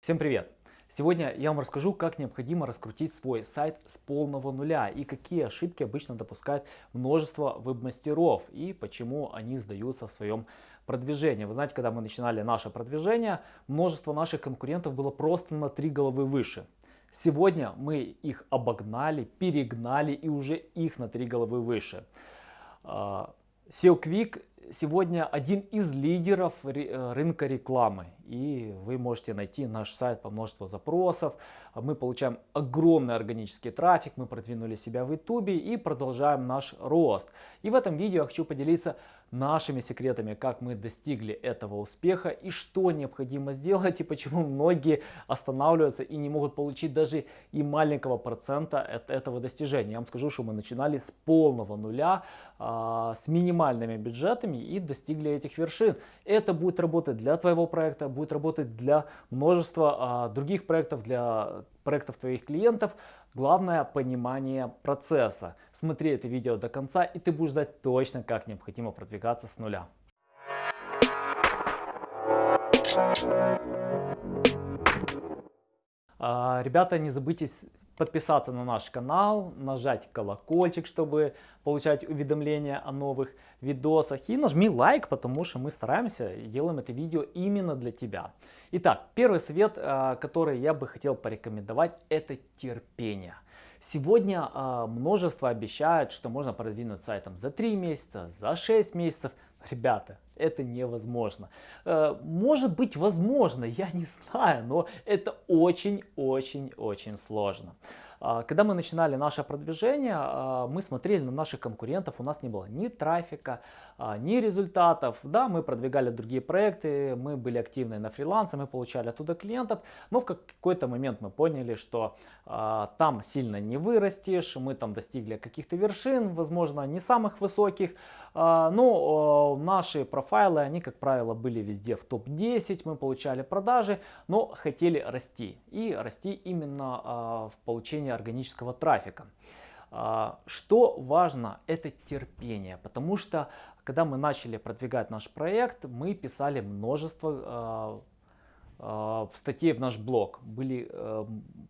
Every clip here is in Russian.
Всем привет! Сегодня я вам расскажу, как необходимо раскрутить свой сайт с полного нуля и какие ошибки обычно допускают множество веб-мастеров и почему они сдаются в своем продвижении. Вы знаете, когда мы начинали наше продвижение, множество наших конкурентов было просто на три головы выше. Сегодня мы их обогнали, перегнали и уже их на три головы выше. А, SEO Quick сегодня один из лидеров э, рынка рекламы. И вы можете найти наш сайт по множеству запросов. Мы получаем огромный органический трафик, мы продвинули себя в YouTube и продолжаем наш рост. И в этом видео я хочу поделиться нашими секретами, как мы достигли этого успеха и что необходимо сделать и почему многие останавливаются и не могут получить даже и маленького процента от этого достижения. Я вам скажу, что мы начинали с полного нуля, а, с минимальными бюджетами и достигли этих вершин. Это будет работать для твоего проекта, будет работать для множества а, других проектов, для проектов твоих клиентов. Главное понимание процесса. Смотри это видео до конца и ты будешь знать точно, как необходимо продвигаться с нуля. А, ребята, не забудьте подписаться на наш канал, нажать колокольчик, чтобы получать уведомления о новых видосах. И нажми лайк, потому что мы стараемся делаем это видео именно для тебя. Итак, первый совет, а, который я бы хотел порекомендовать, это терпение. Сегодня э, множество обещают, что можно продвинуть сайтом за 3 месяца, за 6 месяцев. Ребята, это невозможно. Э, может быть возможно, я не знаю, но это очень-очень-очень сложно. А, когда мы начинали наше продвижение, а, мы смотрели на наших конкурентов, у нас не было ни трафика, а, ни результатов. Да, мы продвигали другие проекты, мы были активны на фрилансе, мы получали оттуда клиентов, но в какой-то момент мы поняли, что там сильно не вырастешь, мы там достигли каких-то вершин, возможно, не самых высоких, но наши профайлы, они, как правило, были везде в топ-10, мы получали продажи, но хотели расти. И расти именно в получении получения органического трафика. А, что важно, это терпение, потому что когда мы начали продвигать наш проект, мы писали множество а, статей в наш блог, были э,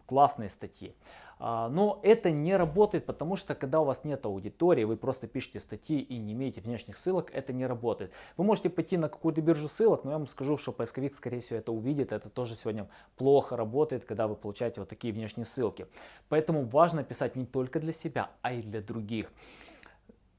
классные статьи. А, но это не работает, потому что когда у вас нет аудитории, вы просто пишете статьи и не имеете внешних ссылок, это не работает. Вы можете пойти на какую-то биржу ссылок, но я вам скажу, что поисковик скорее всего это увидит, это тоже сегодня плохо работает, когда вы получаете вот такие внешние ссылки. Поэтому важно писать не только для себя, а и для других.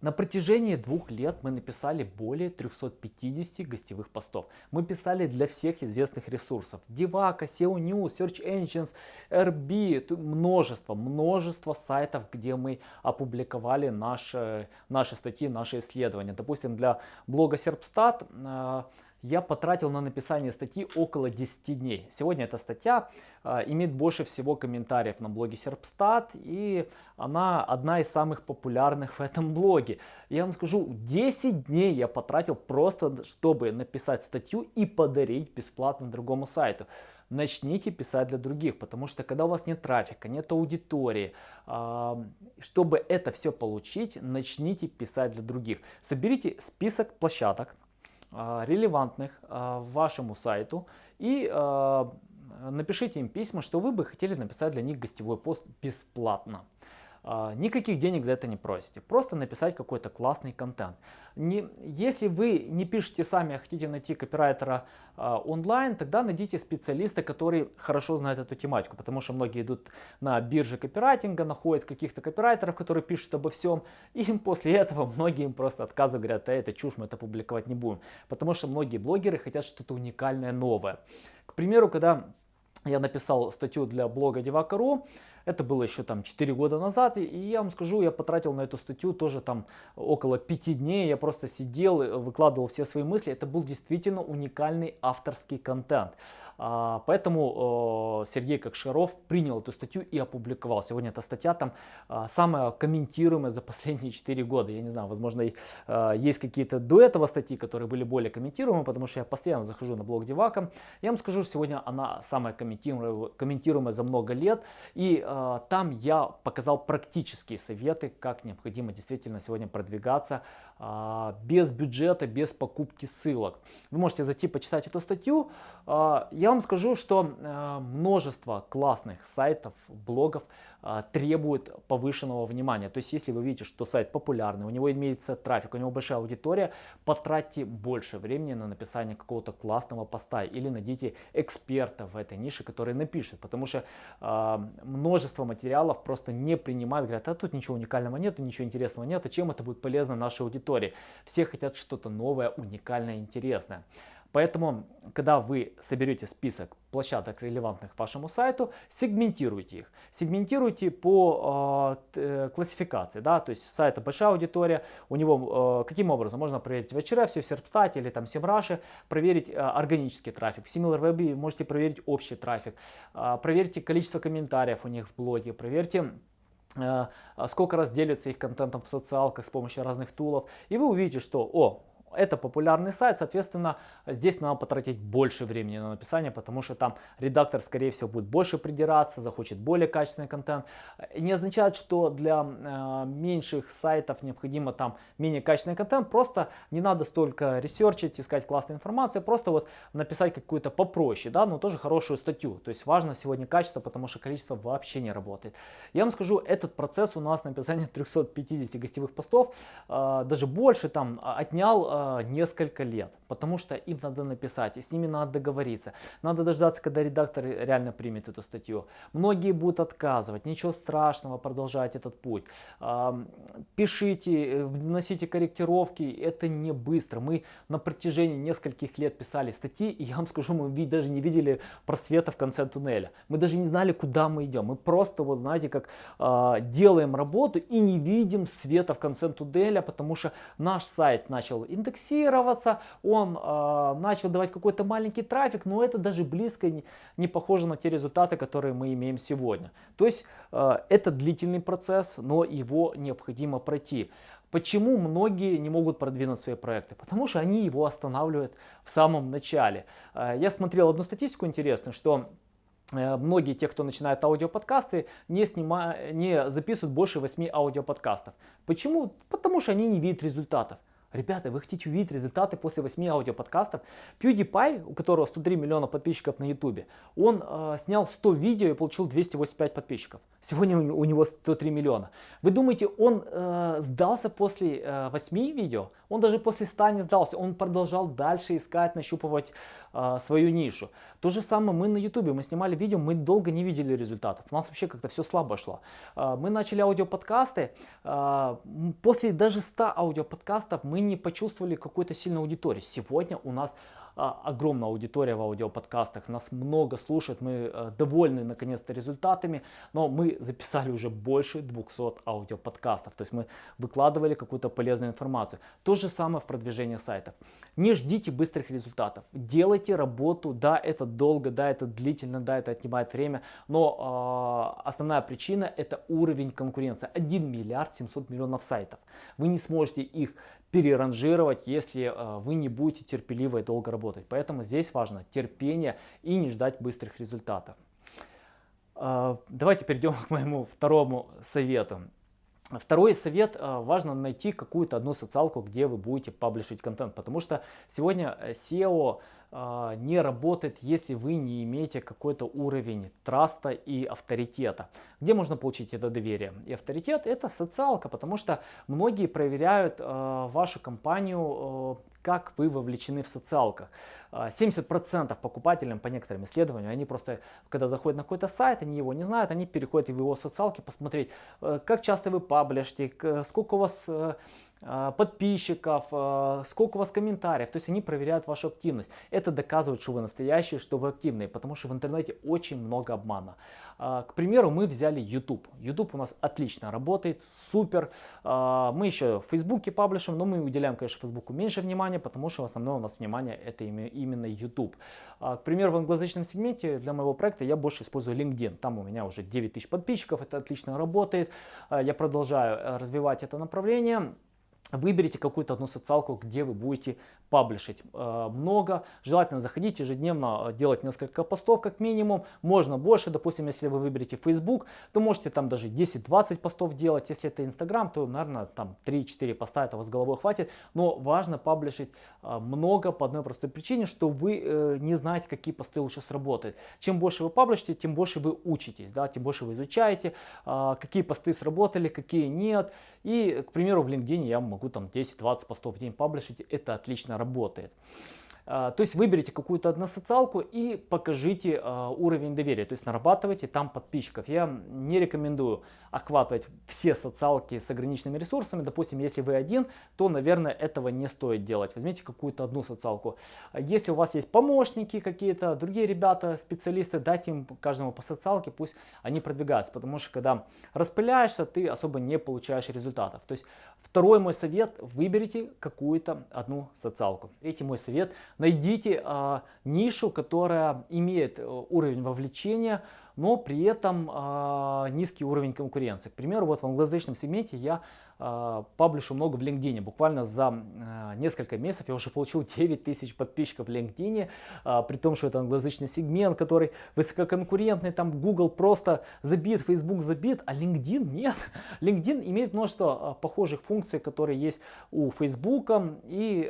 На протяжении двух лет мы написали более 350 гостевых постов. Мы писали для всех известных ресурсов. Divac, SEO News, Search Engines, RB, множество, множество сайтов, где мы опубликовали наши, наши статьи, наши исследования. Допустим, для блога Serpstat я потратил на написание статьи около 10 дней. Сегодня эта статья э, имеет больше всего комментариев на блоге Serpstat и она одна из самых популярных в этом блоге. Я вам скажу, 10 дней я потратил просто, чтобы написать статью и подарить бесплатно другому сайту. Начните писать для других, потому что когда у вас нет трафика, нет аудитории, э, чтобы это все получить, начните писать для других. Соберите список площадок, а, релевантных а, вашему сайту и а, напишите им письма, что вы бы хотели написать для них гостевой пост бесплатно. А, никаких денег за это не просите. Просто написать какой-то классный контент. Не, если вы не пишете сами, а хотите найти копирайтера а, онлайн, тогда найдите специалиста, который хорошо знает эту тематику. Потому что многие идут на бирже копирайтинга, находят каких-то копирайтеров, которые пишут обо всем. И после этого многие им просто отказывают, говорят, а это чушь, мы это публиковать не будем. Потому что многие блогеры хотят что-то уникальное, новое. К примеру, когда я написал статью для блога Devaka.ru, это было еще там 4 года назад, и я вам скажу, я потратил на эту статью тоже там около 5 дней, я просто сидел, выкладывал все свои мысли, это был действительно уникальный авторский контент. А, поэтому Сергей Кокшаров принял эту статью и опубликовал. Сегодня эта статья там а, самая комментируемая за последние 4 года. Я не знаю, возможно, а, есть какие-то до этого статьи, которые были более комментируемые, потому что я постоянно захожу на блог Девака. Я вам скажу, сегодня она самая комментируемая, за много лет. И там я показал практические советы, как необходимо действительно сегодня продвигаться без бюджета, без покупки ссылок. Вы можете зайти почитать эту статью. А, я вам скажу, что а, множество классных сайтов, блогов требует повышенного внимания. То есть, если вы видите, что сайт популярный, у него имеется трафик, у него большая аудитория, потратьте больше времени на написание какого-то классного поста или найдите эксперта в этой нише, который напишет. Потому что множество материалов просто не принимают, говорят, а тут ничего уникального нет, ничего интересного нет, а чем это будет полезно нашей аудитории? Все хотят что-то новое, уникальное, интересное. Поэтому, когда вы соберете список площадок, релевантных вашему сайту, сегментируйте их. Сегментируйте по э, классификации. Да? То есть сайта большая аудитория, у него э, каким образом? Можно проверить в HRF, в Серпстате или там Semrush, проверить э, органический трафик. В SimilarWeb можете проверить общий трафик. Э, проверьте количество комментариев у них в блоге, проверьте сколько раз делятся их контентом в социалках с помощью разных тулов. И вы увидите, что о, это популярный сайт, соответственно, здесь надо потратить больше времени на написание, потому что там редактор, скорее всего, будет больше придираться, захочет более качественный контент. Не означает, что для э, меньших сайтов необходимо там менее качественный контент, просто не надо столько ресерчить, искать классную информацию, просто вот написать какую-то попроще, да, но тоже хорошую статью. То есть важно сегодня качество, потому что количество вообще не работает. Я вам скажу, этот процесс у нас написания 350 гостевых постов, э, даже больше там отнял э, Э, несколько лет, потому что им надо написать, и с ними надо договориться. Надо дождаться, когда редактор реально примет эту статью. Многие будут отказывать, ничего страшного, продолжать этот путь. Пишите, вносите корректировки, это не быстро. Мы на протяжении нескольких лет писали статьи, и я вам скажу, мы даже не видели просвета в конце туннеля. Мы даже не знали, куда мы идем. Мы просто, вот знаете, как а, делаем работу и не видим света в конце туннеля, потому что наш сайт начал индексировать индексироваться, он э, начал давать какой-то маленький трафик, но это даже близко не, не похоже на те результаты, которые мы имеем сегодня. То есть э, это длительный процесс, но его необходимо пройти. Почему многие не могут продвинуть свои проекты? Потому что они его останавливают в самом начале. Э, я смотрел одну статистику интересную, что э, многие те, кто начинает аудиоподкасты, не, снима... не записывают больше 8 аудиоподкастов. Почему? Потому что они не видят результатов. Ребята, вы хотите увидеть результаты после 8 аудиоподкастов? PewDiePie, у которого 103 миллиона подписчиков на YouTube, он э, снял 100 видео и получил 285 подписчиков. Сегодня у него 103 миллиона. Вы думаете, он э, сдался после э, 8 видео? Он даже после 100 не сдался. Он продолжал дальше искать, нащупывать э, свою нишу. То же самое мы на YouTube. Мы снимали видео, мы долго не видели результатов. У нас вообще как-то все слабо шло. Э, мы начали аудиоподкасты. Э, после даже 100 аудиоподкастов мы не почувствовали какой-то сильной аудитории. Сегодня у нас а, огромная аудитория в аудиоподкастах, нас много слушают, мы э, довольны наконец-то результатами, но мы записали уже больше 200 аудиоподкастов, то есть мы выкладывали какую-то полезную информацию. То же самое в продвижении сайтов. Не ждите быстрых результатов, делайте работу, да, это долго, да, это длительно, да, это отнимает время, но э, основная причина это уровень конкуренции. 1 миллиард 700 миллионов сайтов. Вы не сможете их переранжировать, если э, вы не будете терпеливо и долго работать. Поэтому здесь важно терпение и не ждать быстрых результатов. Э, давайте перейдем к моему второму совету. Второй совет, э, важно найти какую-то одну социалку, где вы будете паблишить контент, потому что сегодня SEO а, не работает, если вы не имеете какой-то уровень траста и авторитета. Где можно получить это доверие? И авторитет это социалка, потому что многие проверяют э, вашу компанию, э, как вы вовлечены в социалках. 70% покупателям по некоторым исследованиям, они просто, когда заходят на какой-то сайт, они его не знают, они переходят в его социалки посмотреть, как часто вы паблишите, сколько у вас а, подписчиков, а, сколько у вас комментариев. То есть они проверяют вашу активность. Это доказывает, что вы настоящие, что вы активные, потому что в интернете очень много обмана. А, к примеру, мы взяли YouTube. YouTube у нас отлично работает, супер. Мы еще в Фейсбуке паблишем, но мы уделяем, конечно, Фейсбуку меньше внимания, потому что в основном у нас внимание это именно YouTube. К примеру, в англоязычном сегменте для моего проекта я больше использую LinkedIn. Там у меня уже 9000 подписчиков, это отлично работает. Я продолжаю э, развивать это направление. Выберите какую-то одну социалку, где вы будете паблишить э, много. Желательно заходить ежедневно, э, делать несколько постов как минимум. Можно больше, допустим, если вы выберете Facebook, то можете там даже 10-20 постов делать. Если это Instagram, то, наверное, там 3-4 поста этого с головой хватит. Но важно паблишить э, много по одной простой причине, что вы не знаете, какие посты лучше сработают. Чем больше вы паблишите, тем больше вы учитесь, да, тем больше вы изучаете, какие посты сработали, какие нет. И, к примеру, в LinkedIn я могу там 10-20 постов в день паблишить, это отлично работает. А, то есть выберите какую-то одну социалку и покажите а, уровень доверия, то есть нарабатывайте там подписчиков. Я не рекомендую охватывать все социалки с ограниченными ресурсами. Допустим, если вы один, то, наверное, этого не стоит делать. Возьмите какую-то одну социалку. Если у вас есть помощники какие-то, другие ребята, специалисты, дайте им каждому по социалке, пусть они продвигаются. Потому что когда распыляешься, ты особо не получаешь результатов. То есть второй мой совет, выберите какую-то одну социалку. Третий мой совет, найдите а, нишу, которая имеет э, уровень вовлечения, но при этом э, низкий уровень конкуренции. К примеру, вот в англоязычном сегменте я паблишу много в LinkedIn. Буквально за э, несколько месяцев я уже получил 9 тысяч подписчиков в LinkedIn, э, при том, что это англоязычный сегмент, который высококонкурентный, там Google просто забит, Facebook забит, а LinkedIn нет. LinkedIn имеет множество похожих функций, которые есть у Facebook, и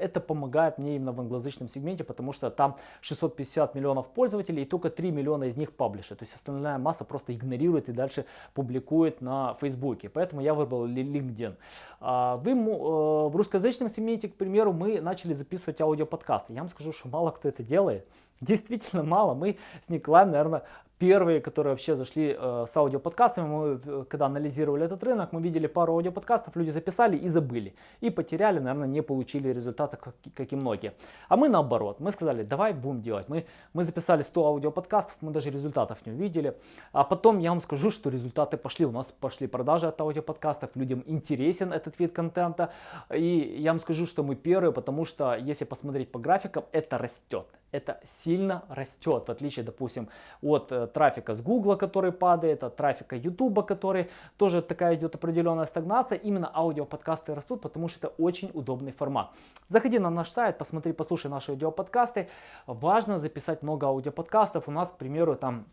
это помогает мне именно в англоязычном сегменте, потому что там 650 миллионов пользователей, и только 3 миллиона из них паблиш паблиша. То есть остальная масса просто игнорирует и дальше публикует на Фейсбуке. Поэтому я выбрал LinkedIn. А, вы, э, в русскоязычном сегменте, к примеру, мы начали записывать аудиоподкасты. Я вам скажу, что мало кто это делает. Действительно мало. Мы с Николаем, наверное, первые, которые вообще зашли э, с аудиоподкастами, мы э, когда анализировали этот рынок, мы видели пару аудиоподкастов, люди записали и забыли. И потеряли, наверное, не получили результата, как, как и многие. А мы наоборот, мы сказали, давай будем делать. Мы, мы записали 100 аудиоподкастов, мы даже результатов не увидели. А потом я вам скажу, что результаты пошли. У нас пошли продажи от аудиоподкастов, людям интересен этот вид контента. И я вам скажу, что мы первые, потому что если посмотреть по графикам, это растет. Это сильно растет, в отличие, допустим, от э, трафика с Гугла, который падает, от трафика Ютуба, который тоже такая идет определенная стагнация. Именно аудиоподкасты растут, потому что это очень удобный формат. Заходи на наш сайт, посмотри, послушай наши аудиоподкасты. Важно записать много аудиоподкастов. У нас, к примеру, там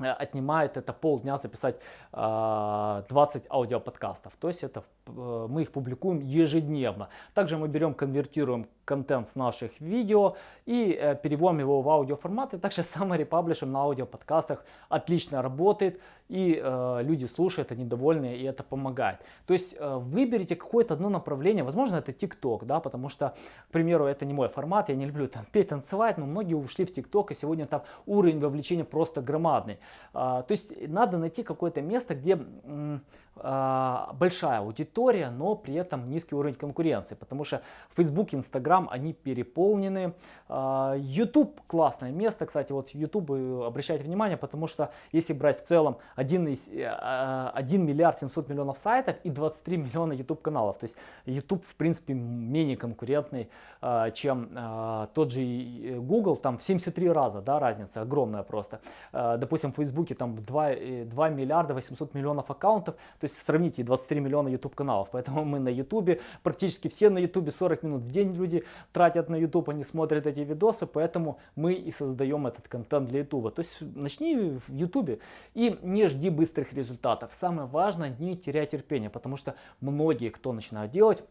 Э, отнимает это полдня записать 20 а, аудиоподкастов. То есть это э, мы их публикуем ежедневно. Также мы берем, конвертируем контент с наших видео и э, переводим его в аудиоформат. И также самый репаблишем на аудиоподкастах отлично работает. И э, люди слушают, они довольны, и это помогает. То есть э, выберите какое-то одно направление. Возможно, это TikTok, да, потому что, к примеру, это не мой формат. Я не люблю там петь, танцевать, но многие ушли в TikTok, и сегодня там уровень вовлечения просто громадный. А, то есть надо найти какое-то место, где большая аудитория, но при этом низкий уровень конкуренции, потому что Facebook, Instagram, они переполнены. А, YouTube классное место, кстати, вот YouTube обращайте внимание, потому что если брать в целом 1, 1 а, миллиард 700 миллионов сайтов и 23 миллиона YouTube каналов, то есть YouTube в принципе менее конкурентный, чем тот же Google, там в 73 раза, да, разница огромная просто. Допустим, в Facebook там 2, 2 миллиарда 800 миллионов аккаунтов, то есть сравните 23 миллиона YouTube каналов. Поэтому мы на YouTube, практически все на YouTube, 40 минут в день люди тратят на YouTube, они смотрят эти видосы, поэтому мы и создаем этот контент для YouTube. То есть начни в YouTube и не жди быстрых результатов. Самое важное, не теряй терпения, потому что многие, кто начинает делать,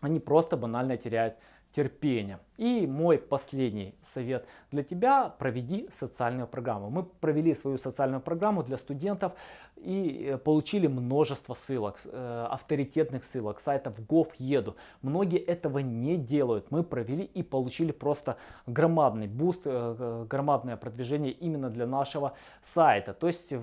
они просто банально теряют терпение. И мой последний совет для тебя, проведи социальную программу. Мы провели свою социальную программу для студентов и э, получили множество ссылок, э, авторитетных ссылок, сайтов Gov.edu. Многие этого не делают. Мы провели и получили просто громадный буст, э, громадное продвижение именно для нашего сайта. То есть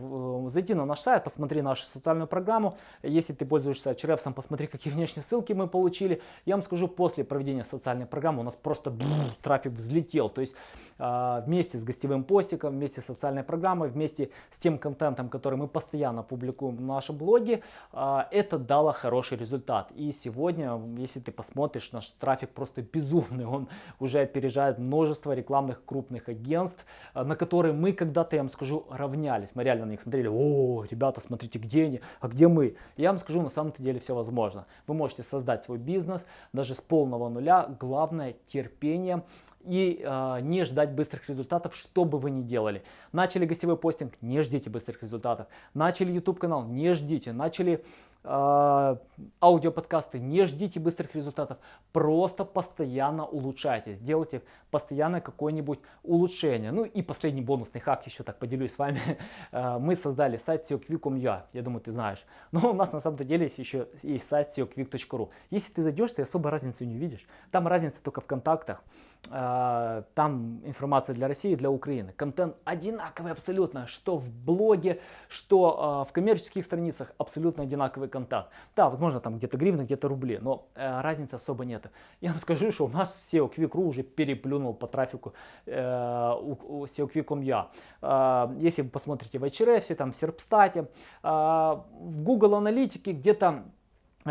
зайди на наш сайт, посмотри нашу социальную программу. Если ты пользуешься Ahrefs, посмотри, какие внешние ссылки мы получили. Я вам скажу, после проведения социальной программы у нас просто просто бф, трафик взлетел. То есть э, вместе с гостевым постиком, вместе с социальной программой, вместе с тем контентом, который мы постоянно публикуем в нашем блоге, э, это дало хороший результат. И сегодня, если ты посмотришь, наш трафик просто безумный. Он уже опережает множество рекламных крупных агентств, э, на которые мы когда-то, я вам скажу, равнялись. Мы реально на них смотрели, о, ребята, смотрите, где они, а где мы? Я вам скажу, на самом-то деле все возможно. Вы можете создать свой бизнес даже с полного нуля. Главное терпение и э, не ждать быстрых результатов, что бы вы ни делали. Начали гостевой постинг, не ждите быстрых результатов. Начали YouTube канал, не ждите. Начали э, аудиоподкасты, не ждите быстрых результатов. Просто постоянно улучшайте, сделайте постоянно какое-нибудь улучшение. Ну и последний бонусный хак, еще так поделюсь с вами. Э, мы создали сайт SEOquick.com.ua, я думаю, ты знаешь. Но у нас на самом деле есть еще есть сайт SEOquick.ru. Если ты зайдешь, ты особо разницы не увидишь. Там разница только в контактах. Э, там информация для России и для Украины. Контент одинаковый абсолютно, что в блоге, что э, в коммерческих страницах абсолютно одинаковый контакт. Да, возможно там где-то гривны, где-то рубли, но э, разницы особо нет. Я вам скажу, что у нас SEO Quick.ru уже переплюнул по трафику SEO Quick.com.ua. Если вы посмотрите в HRF, там в Серпстате, в Google аналитике где-то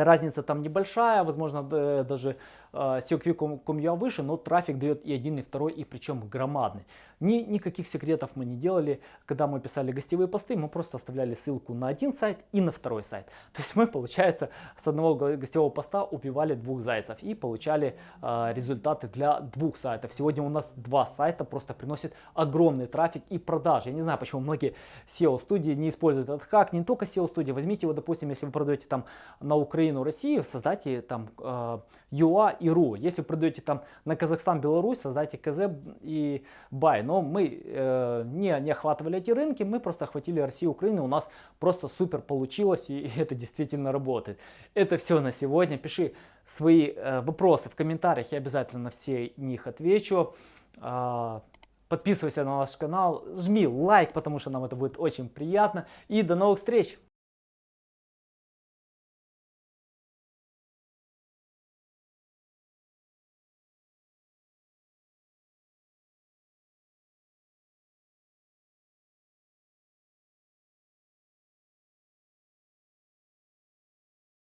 Разница там небольшая, возможно, даже SEO выше, но трафик дает и один, и второй, и причем громадный. Ни, никаких секретов мы не делали. Когда мы писали гостевые посты, мы просто оставляли ссылку на один сайт и на второй сайт. То есть мы, получается, с одного гостевого поста убивали двух зайцев и получали э, результаты для двух сайтов. Сегодня у нас два сайта просто приносят огромный трафик и продажи. Я не знаю, почему многие SEO-студии не используют этот хак. Не только SEO-студии. Возьмите его, допустим, если вы продаете там на Украину, Россию, создайте там э, UA и RU. Если вы продаете там на Казахстан, Беларусь, создайте КЗ и Бай. Но мы э, не, не охватывали эти рынки, мы просто охватили Россию, Украину. У нас просто супер получилось и, и это действительно работает. Это все на сегодня. Пиши свои э, вопросы в комментариях, я обязательно на все них отвечу. Э, подписывайся на наш канал, жми лайк, потому что нам это будет очень приятно. И до новых встреч!